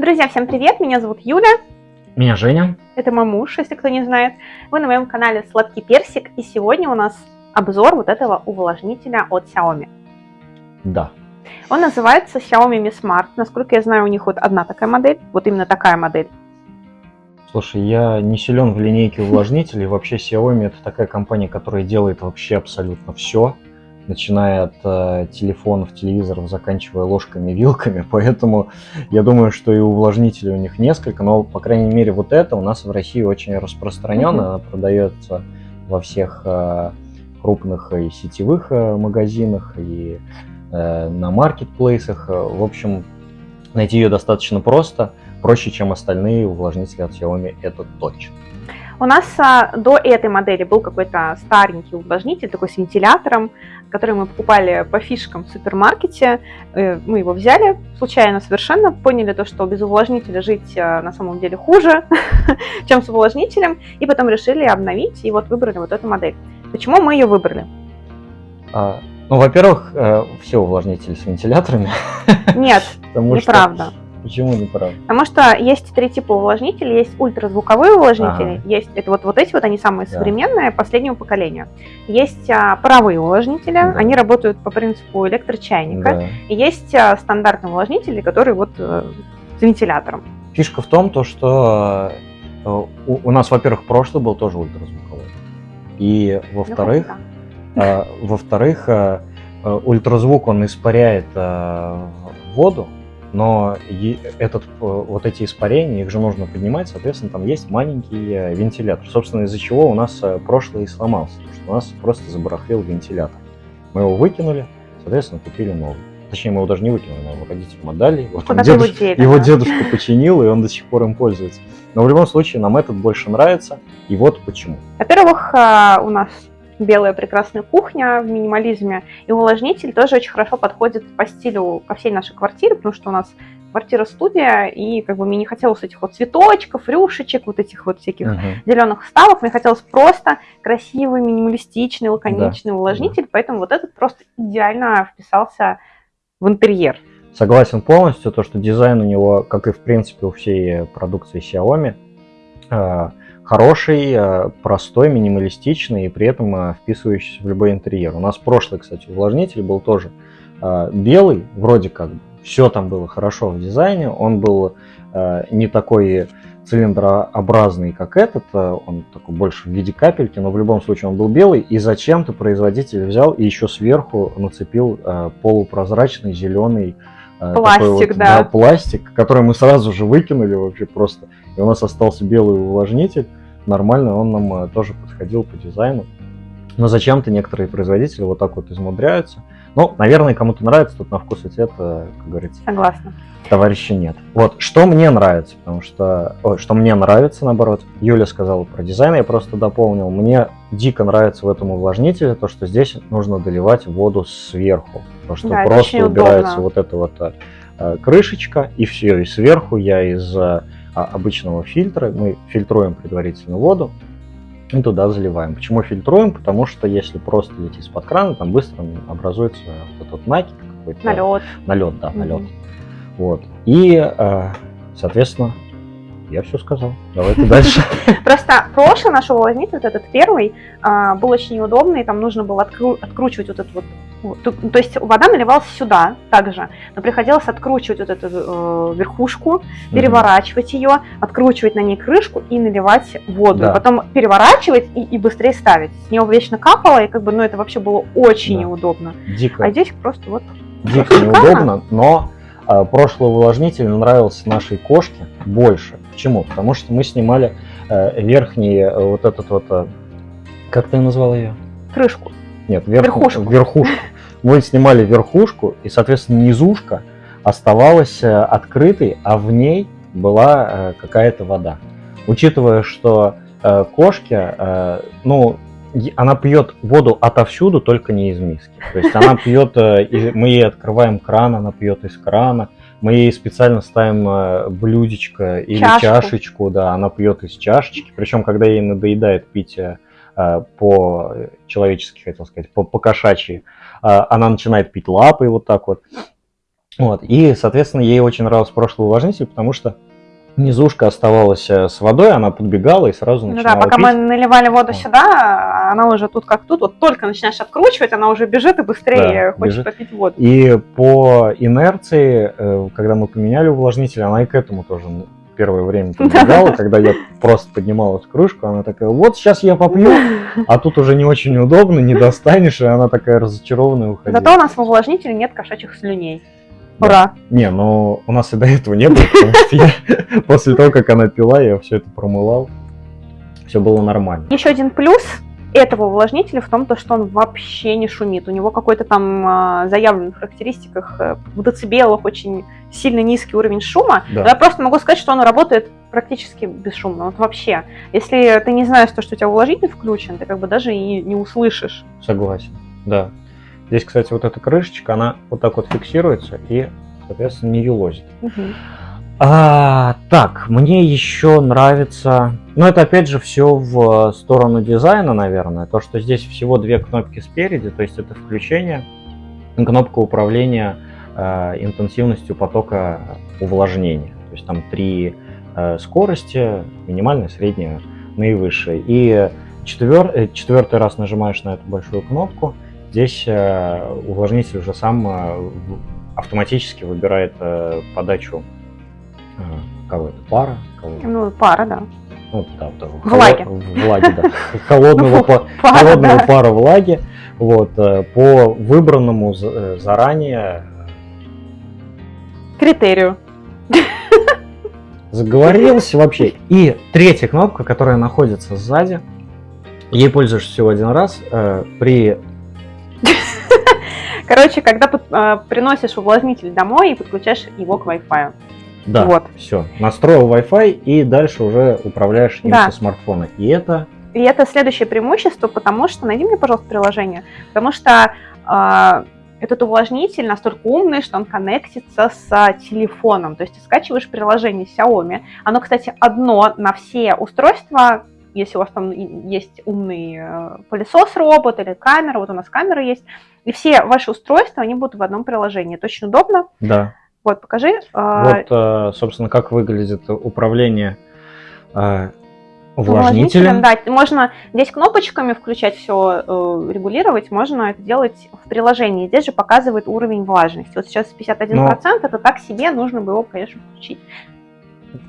Друзья, всем привет! Меня зовут Юля. Меня Женя. Это мой муж, если кто не знает. Вы на моем канале Сладкий Персик, и сегодня у нас обзор вот этого увлажнителя от Xiaomi. Да. Он называется Xiaomi Mi Smart. Насколько я знаю, у них вот одна такая модель, вот именно такая модель. Слушай, я не силен в линейке увлажнителей. Вообще Xiaomi это такая компания, которая делает вообще абсолютно все начиная от э, телефонов, телевизоров, заканчивая ложками, вилками, поэтому я думаю, что и увлажнителей у них несколько, но, по крайней мере, вот это у нас в России очень распространенно, mm-hmm. продается во всех э, крупных и сетевых э, магазинах, и э, на маркетплейсах, в общем, найти ее достаточно просто, проще, чем остальные увлажнители от Xiaomi, это точно. У нас а, до этой модели был какой-то старенький увлажнитель, такой с вентилятором, который мы покупали по фишкам в супермаркете. Э, мы его взяли случайно совершенно, поняли то, что без увлажнителя жить а, на самом деле хуже, чем с увлажнителем, и потом решили обновить, и вот выбрали вот эту модель. Почему мы ее выбрали? А, ну, во-первых, э, все увлажнители с вентиляторами. Нет, неправда. Почему не прав? Потому что есть три типа увлажнителей. Есть ультразвуковые увлажнители, ага. есть это вот, вот эти вот, они самые да. современные, последнего поколения. Есть а, паровые увлажнители, да. они работают по принципу электрочайника. Да. И есть а, стандартные увлажнители, которые вот а, с вентилятором. Фишка в том, то, что э, у, у нас, во-первых, прошлый был тоже ультразвуковой. И во-вторых, ну, э, во-вторых, э, ультразвук он испаряет э, воду, но этот, вот эти испарения, их же нужно поднимать, соответственно, там есть маленький э, вентилятор. Собственно, из-за чего у нас э, прошлый сломался, потому что у нас просто забарахлил вентилятор. Мы его выкинули, соответственно, купили новый. Точнее, мы его даже не выкинули, мы его родителям отдали. Вот Куда дедушка, его, его дедушка починил, и он до сих пор им пользуется. Но в любом случае, нам этот больше нравится, и вот почему. Во-первых, у нас белая прекрасная кухня в минимализме. И увлажнитель тоже очень хорошо подходит по стилю ко всей нашей квартире, потому что у нас квартира-студия, и как бы мне не хотелось этих вот цветочков, рюшечек, вот этих вот всяких uh-huh. зеленых вставок, мне хотелось просто красивый, минималистичный, лаконичный да. увлажнитель, поэтому вот этот просто идеально вписался в интерьер. Согласен полностью, то, что дизайн у него, как и в принципе у всей продукции Xiaomi, а, хороший, э, простой, минималистичный и при этом э, вписывающийся в любой интерьер. У нас прошлый, кстати, увлажнитель был тоже э, белый, вроде как все там было хорошо в дизайне, он был не такой цилиндрообразный, как этот, он такой больше в виде капельки, но в любом случае он был белый, и зачем-то производитель взял и еще сверху нацепил полупрозрачный зеленый пластик, вот, да. да, пластик, который мы сразу же выкинули вообще просто, и у нас остался белый увлажнитель, нормально, он нам э, тоже подходил по дизайну. Но зачем-то некоторые производители вот так вот измудряются. Ну, наверное, кому-то нравится, тут на вкус и цвет, э, как говорится. Согласна. Товарища нет. Вот, что мне нравится, потому что, ой, что мне нравится, наоборот, Юля сказала про дизайн, я просто дополнил. Мне дико нравится в этом увлажнителе то, что здесь нужно доливать воду сверху. То, что да, просто убирается удобно. вот эта вот э, крышечка, и все, и сверху я из обычного фильтра, мы фильтруем предварительно воду и туда заливаем. Почему фильтруем? Потому что если просто лить из-под крана, там быстро образуется вот этот накипь какой-то. Налет. Налет, да, налет. Mm-hmm. Вот. И, а, соответственно, я все сказал. Давайте дальше. Просто прошлый наш увлажнитель, вот этот первый, а, был очень неудобный, там нужно было откручивать вот этот вот то есть вода наливалась сюда также, но приходилось откручивать вот эту э, верхушку, переворачивать ее, откручивать на ней крышку и наливать воду. Да. потом переворачивать и, и быстрее ставить. С него вечно капало, и как бы, ну, это вообще было очень да. неудобно. Дико. А здесь просто вот... Дико неудобно, но э, прошлый увлажнитель нравился нашей кошке больше. Почему? Потому что мы снимали э, верхний э, вот этот вот... Э, как ты назвал ее? Крышку. Нет, верх... верхушку. верхушку. Мы снимали верхушку, и, соответственно, низушка оставалась э, открытой, а в ней была э, какая-то вода. Учитывая, что э, кошки, ну, она пьет воду отовсюду, только не из миски. То есть она пьет, мы ей открываем кран, она пьет из крана, мы ей специально ставим блюдечко или Чашку. чашечку, да, она пьет из чашечки. Причем, когда ей надоедает пить по-человечески, хотел сказать, по-кошачьи, э, она начинает пить лапой вот так вот. Вот. И, соответственно, ей очень нравился прошлый увлажнитель, потому что низушка оставалась э, с водой, она подбегала и сразу Ну начинала да, пока пить. мы наливали воду Вот. сюда, она уже тут как тут, вот только начинаешь откручивать, она уже бежит и быстрее Да, хочет бежит. попить воду. И по инерции, э, когда мы поменяли увлажнитель, она и к этому тоже ну, первое время подбегала, когда я просто поднимал эту крышку, она такая, вот сейчас я попью, а тут уже не очень удобно, не достанешь, и она такая разочарованная уходила. Зато у нас в увлажнителе нет кошачьих слюней. Да. Ура! Не, ну у нас и до этого не было, потому что я после того, как она пила, я все это промывал, все было нормально. Еще один плюс этого увлажнителя в том, то, что он вообще не шумит. У него какой-то там а, заявлен в характеристиках э, в децибелах очень сильно низкий уровень шума. Да. Но Я просто могу сказать, что он работает практически бесшумно. Вот вообще. Если ты не знаешь, то, что у тебя увлажнитель включен, ты как бы даже и не услышишь. Согласен, да. Здесь, кстати, вот эта крышечка, она вот так вот фиксируется и, соответственно, не юлозит. Мгм. А, так, мне еще нравится, ну это опять же все в сторону дизайна, наверное, то, что здесь всего две кнопки спереди, то есть это включение, кнопка управления э, интенсивностью потока увлажнения. То есть там три э, скорости, минимальная, средняя, наивысшая. И четвер- э, четвертый раз нажимаешь на эту большую кнопку, здесь э, увлажнитель уже сам э, автоматически выбирает э, подачу э, кого это, пара, кого Ну, пара, да. ну, да, да, Влаги. влаги, да, холодного, Ну, па- Пара, холодного да. пара влаги, вот, э, по выбранному э, заранее Критерию. заговорился вообще. И третья кнопка, которая находится сзади, ей пользуешься всего один раз, э, при Короче, когда под- приносишь увлажнитель домой и подключаешь его к Wi-Fi. Да, Вот. все. Настроил Wi-Fi и дальше уже управляешь им Да. со смартфона. И это И это следующее преимущество, потому что, найди мне, пожалуйста, приложение, потому что а, этот увлажнитель настолько умный, что он коннектится с а, телефоном. То есть ты скачиваешь приложение Xiaomi. Оно, кстати, одно на все устройства. Если у вас там есть умный э, пылесос-робот или камера, вот у нас камера есть, и все ваши устройства, они будут в одном приложении. Это очень удобно. да. Вот, покажи. а, Вот, э, собственно, как выглядит управление э, увлажнителем. Да, можно здесь кнопочками включать все, регулировать, можно это делать в приложении. Здесь же показывает уровень влажности. Вот сейчас 51%, это так себе, нужно бы его, конечно, включить.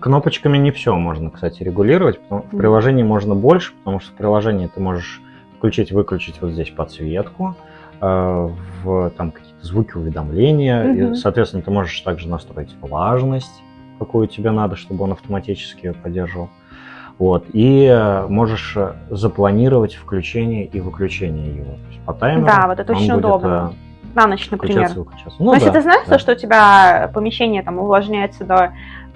Кнопочками не все можно, кстати, регулировать. потому- В приложении можно больше, потому что в приложении ты можешь включить-выключить вот здесь подсветку, э, в там звуки уведомления. И, Мгм. соответственно, ты можешь также настроить влажность, какую тебе надо, чтобы он автоматически ее поддерживал. Вот. И э, можешь э, запланировать включение и выключение его. То есть по таймеру Да, вот это очень будет, удобно. э, На ночь, например. включаться и выключаться. Ну Но если да, ты знаешь, да. что у тебя помещение там увлажняется до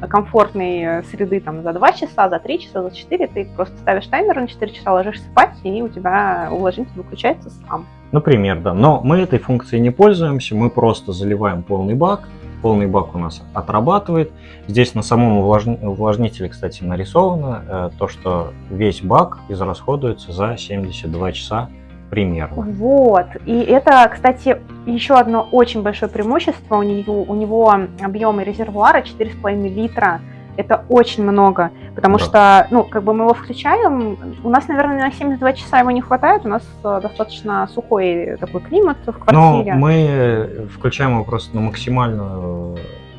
комфортной э, среды там за 2 часа, за 3 часа, за 4, ты просто ставишь таймер на 4 часа, ложишься спать, и у тебя увлажнитель выключается сам. Например, да. Но мы этой функцией не пользуемся, мы просто заливаем полный бак. Полный бак у нас отрабатывает. Здесь на самом увлажни- увлажнителе, кстати, нарисовано э, то, что весь бак израсходуется за 72 часа примерно. Вот. И это, кстати, еще одно очень большое преимущество. У него, у него объемы резервуара 4,5 литра. Это очень много, потому Да. что, ну, как бы мы его включаем, у нас, наверное, на 72 часа его не хватает, у нас э, достаточно сухой такой климат в Но квартире. мы э, включаем его просто на максимальную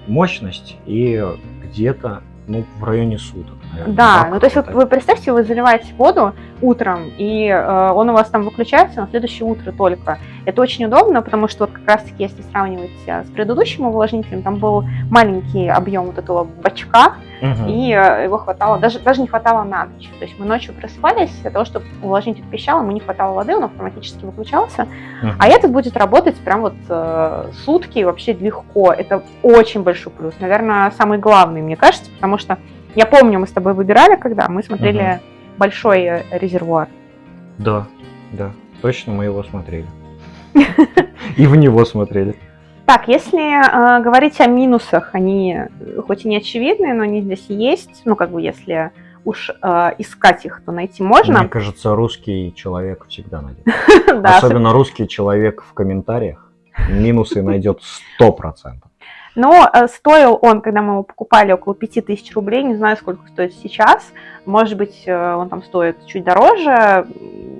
мощность и где-то ну, в районе суток. наверное, Да, ну то есть вот вы представьте, вы заливаете воду утром, и э, он у вас там выключается на следующее утро только. Это очень удобно, потому что вот как раз-таки, если сравнивать э, с предыдущим увлажнителем, там был маленький объем вот этого бачка, И э, его хватало, даже, даже не хватало на ночь. То есть мы ночью просыпались, для того, чтобы увлажнитель пищал, ему не хватало воды, он автоматически выключался. А этот будет работать прям вот э, сутки вообще легко. Это очень большой плюс. Наверное, самый главный, мне кажется, потому что я помню, мы с тобой выбирали, когда мы смотрели большой э, резервуар. Да, да, точно мы его смотрели. И в него смотрели. Так, если э, говорить о минусах, они э, хоть и не очевидные, но они здесь есть. Ну, как бы, если уж э, искать их, то найти можно. Мне кажется, русский человек всегда найдет. Особенно русский человек в комментариях минусы найдет сто процентов. Но э, стоил он, когда мы его покупали, около 5000 рублей, не знаю, сколько стоит сейчас. Может быть, э, он там стоит чуть дороже. Я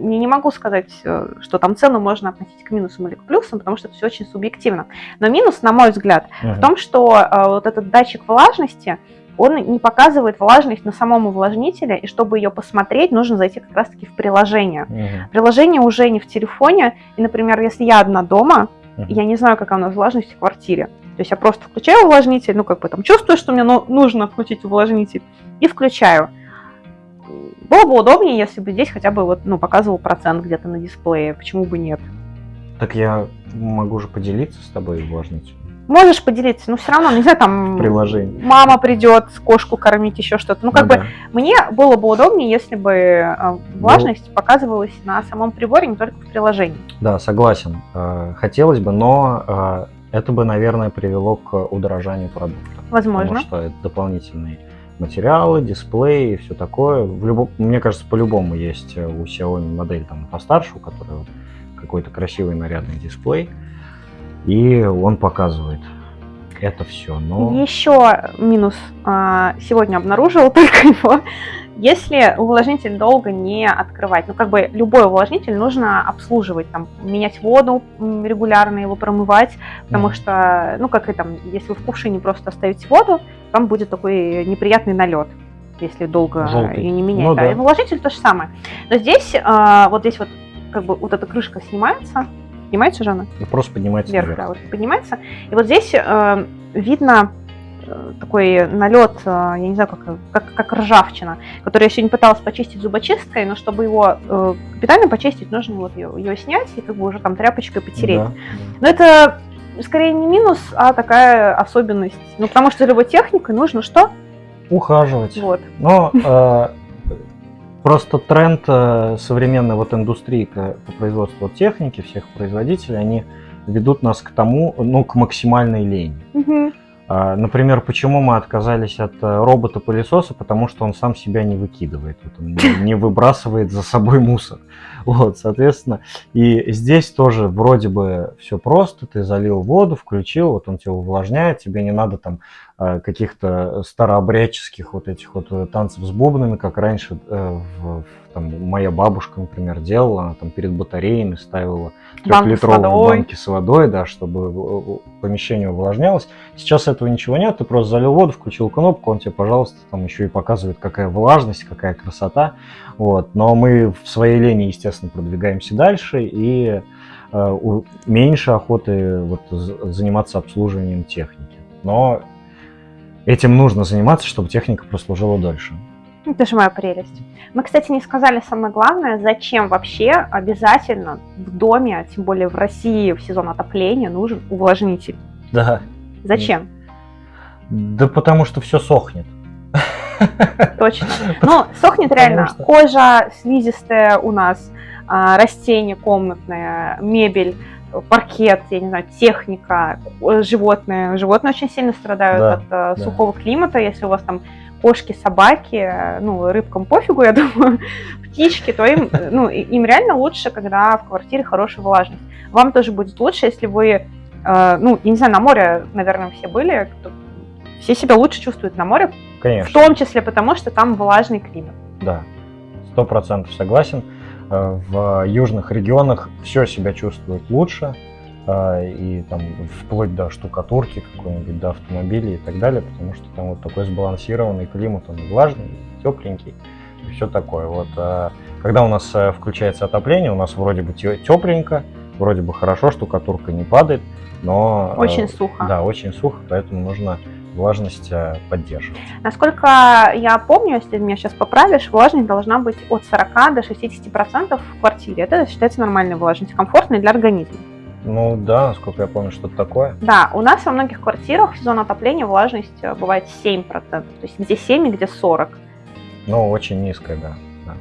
не могу сказать, э, что там цену можно относить к минусам или к плюсам, потому что это все очень субъективно. Но минус, на мой взгляд, uh-huh. в том, что вот этот датчик влажности, он не показывает влажность на самом увлажнителе, и чтобы ее посмотреть, нужно зайти как раз-таки в приложение. Uh-huh. Приложение уже не в телефоне, и, например, если я одна дома, я не знаю, какая у нас влажность в квартире, то есть я просто включаю увлажнитель, ну, как бы там чувствую, что мне нужно включить увлажнитель, и включаю. Было бы удобнее, если бы здесь хотя бы вот, ну, показывал процент где-то на дисплее, почему бы нет. Так я могу же поделиться с тобой увлажнителем. Можешь поделиться, но все равно, не знаю, там Приложение. мама придет, кошку кормить, еще что-то. Ну, как ну, бы да. мне было бы удобнее, если бы э, влажность ну, показывалась на самом приборе, не только в приложении. Да, согласен. Э, хотелось бы, но э, это бы, наверное, привело к удорожанию продукта. Возможно. Потому что это дополнительные материалы, дисплеи и все такое. В любом, мне кажется, по-любому есть у Xiaomi модель там постарше, у которой какой-то красивый нарядный дисплей и он показывает это все. Но... Еще минус а, сегодня обнаружил только его. Если увлажнитель долго не открывать, ну как бы любой увлажнитель нужно обслуживать, там, менять воду регулярно, его промывать, потому что, ну как и там, если вы в кувшине просто оставите воду, там будет такой неприятный налет если долго Желтый. ее не менять. Ну, да. да. И увлажнитель то же самое. Но здесь, а, вот здесь вот, как бы вот эта крышка снимается, Поднимается же она? Ну, просто поднимается вверх. вверх. Да, вот поднимается. И вот здесь э, видно э, такой налет, э, я не знаю, как, как, как ржавчина, который я сегодня пыталась почистить зубочисткой, но чтобы его э, капитально почистить, нужно вот ее, ее снять и как бы уже там тряпочкой потереть. Да. Но это скорее не минус, а такая особенность. Ну, потому что за любой техникой нужно что? Ухаживать. Вот. Но э, Просто тренд э, современной вот индустрии по производству техники, всех производителей, они ведут нас к тому, ну, к максимальной лени. Угу. Например, почему мы отказались от э, робота-пылесоса? Потому что он сам себя не выкидывает, вот он не выбрасывает за собой мусор. Вот, соответственно, и здесь тоже вроде бы все просто, ты залил воду, включил, вот он тебя увлажняет, тебе не надо там каких-то старообрядческих вот этих вот э, танцев с бубнами, как раньше э, в, там, моя бабушка, например, делала, она там перед батареями ставила трехлитровые банки с водой, да, чтобы помещение увлажнялось. Сейчас этого ничего нет, ты просто залил воду, включил кнопку, он тебе, пожалуйста, там еще и показывает, какая влажность, какая красота. Вот. Но мы в своей лени, естественно, продвигаемся дальше и э, меньше охоты вот, заниматься обслуживанием техники. Но этим нужно заниматься, чтобы техника прослужила дольше. Это же моя прелесть. Мы, кстати, не сказали самое главное, зачем вообще обязательно в доме, а тем более в России в сезон отопления, нужен увлажнитель. Да. Зачем? Да потому что все сохнет. Точно. Ну, сохнет реально. Кожа слизистая у нас, а, растения комнатные, мебель, паркет, я не знаю, техника, животные. Животные очень сильно страдают да, от а, да. сухого климата. Если у вас там кошки, собаки, ну, рыбкам пофигу, я думаю, птички, то им, ну, им реально лучше, когда в квартире хорошая влажность. Вам тоже будет лучше, если вы, э, ну, я не знаю, на море, наверное, все были, все себя лучше чувствуют на море, Конечно. в том числе потому, что там влажный климат. Да, сто процентов согласен. Э, в южных регионах все себя чувствует лучше, э, и там вплоть до штукатурки какой-нибудь, до автомобилей и так далее, потому что там вот такой сбалансированный климат, он влажный, тепленький и все такое. Вот э, когда у нас включается отопление, у нас вроде бы тепленько, вроде бы хорошо, штукатурка не падает, но... Очень сухо. Да, очень сухо, поэтому нужно влажность э, поддерживать. Насколько я помню, если меня сейчас поправишь, влажность должна быть от 40 до 60 процентов в квартире. Это считается нормальной влажность, комфортной для организма. Ну да, насколько я помню, что-то такое. Да, у нас во многих квартирах в сезон отопления влажность э, бывает 7%, то есть где 7 и где 40. Ну, очень низкая, да. да.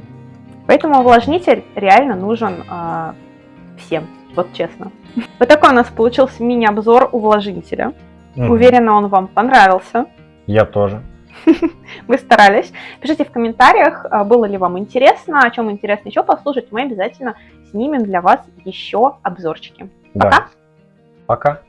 Поэтому увлажнитель реально нужен э, всем, вот честно. Вот такой у нас получился мини-обзор увлажнителя. Угу. Уверена, он вам понравился. Я тоже. Мы старались. Пишите в комментариях, а, было ли вам интересно, о чем интересно еще послушать. Мы обязательно снимем для вас еще обзорчики. Пока. Да. Пока.